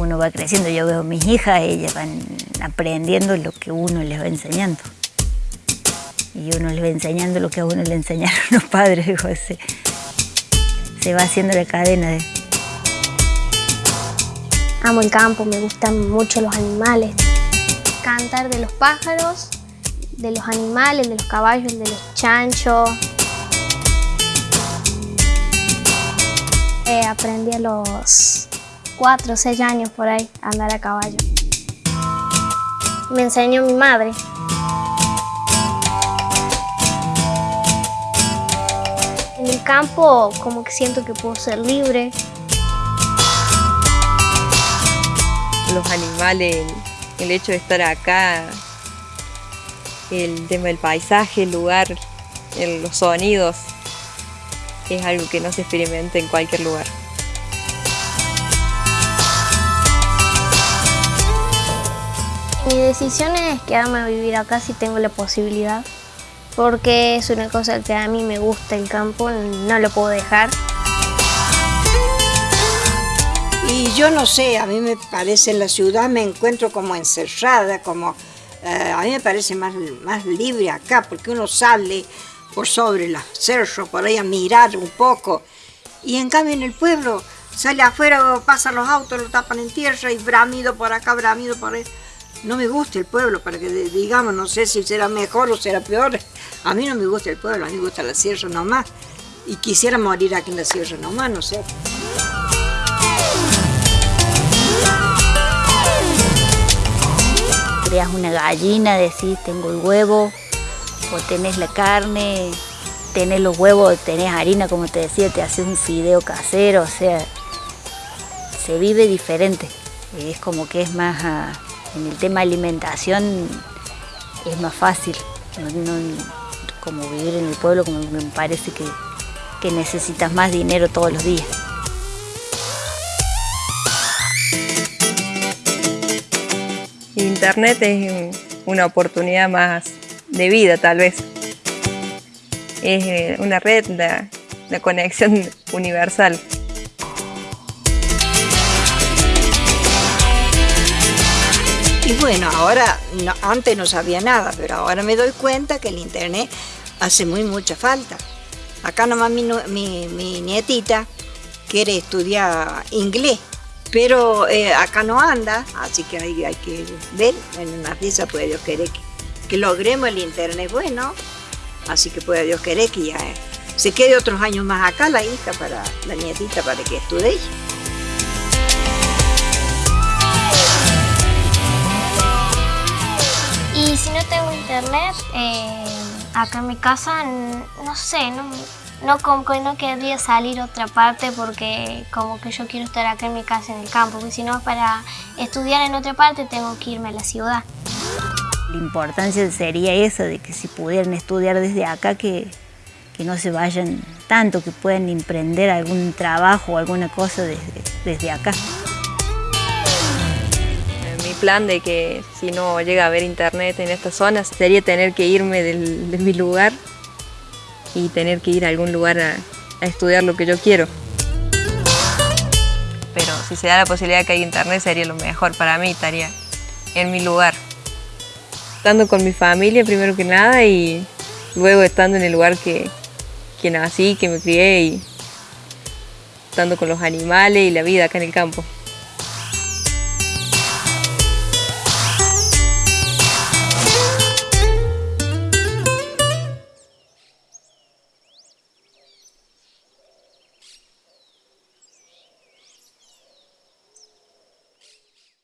uno va creciendo. Yo veo a mis hijas, ellas van aprendiendo lo que uno les va enseñando. Y uno les va enseñando lo que a uno le enseñaron los padres. Digo, se, se va haciendo la cadena de... Amo el campo, me gustan mucho los animales. Cantar de los pájaros, de los animales, de los caballos, de los chanchos. Eh, aprendí a los 4 o 6 años por ahí andar a caballo. Me enseñó mi madre. En el campo como que siento que puedo ser libre. Los animales, el hecho de estar acá, el tema del paisaje, el lugar, los sonidos, es algo que no se experimenta en cualquier lugar. Mi decisión es quedarme a vivir acá si tengo la posibilidad, porque es una cosa que a mí me gusta el campo, no lo puedo dejar. Y yo no sé, a mí me parece en la ciudad me encuentro como encerrada, como eh, a mí me parece más, más libre acá, porque uno sale por sobre los cerros, por ahí a mirar un poco. Y en cambio en el pueblo sale afuera, pasan los autos, lo tapan en tierra y bramido por acá, bramido por ahí. No me gusta el pueblo, para que digamos, no sé si será mejor o será peor. A mí no me gusta el pueblo, a mí me gusta la sierra nomás. Y quisiera morir aquí en la sierra nomás, no sé. creas una gallina, decís, tengo el huevo, o tenés la carne, tenés los huevos, tenés harina, como te decía, te haces un fideo casero, o sea, se vive diferente. Es como que es más, ah, en el tema alimentación, es más fácil. como vivir en el pueblo, como me parece que, que necesitas más dinero todos los días. Internet es una oportunidad más de vida tal vez. Es eh, una red, la, conexión universal. Y bueno, ahora, antes no sabía nada, pero ahora me doy cuenta que el internet hace muy mucha falta. Acá nomás mi, mi nietita quiere estudiar inglés pero eh, acá no anda, así que hay, hay que ver, en una pieza puede Dios querer que, logremos el internet bueno, así que puede Dios querer que ya eh, se quede otros años más acá la hija, para la nietita, para que estudie. Y si no tengo internet, eh, acá en mi casa, no sé, no, no como que no querría salir a otra parte porque como que yo quiero estar acá en mi casa en el campo, porque si no para estudiar en otra parte tengo que irme a la ciudad. La importancia sería eso, de que si pudieran estudiar desde acá, que, que no se vayan tanto, que puedan emprender algún trabajo o alguna cosa desde, desde acá. Plan de que si no llega a haber internet en estas zonas sería tener que irme de mi lugar y tener que ir a algún lugar a, estudiar lo que yo quiero. Pero si se da la posibilidad de que haya internet sería lo mejor para mí, estaría en mi lugar. Estando con mi familia primero que nada y luego estando en el lugar que, que nací, que me crié y estando con los animales y la vida acá en el campo.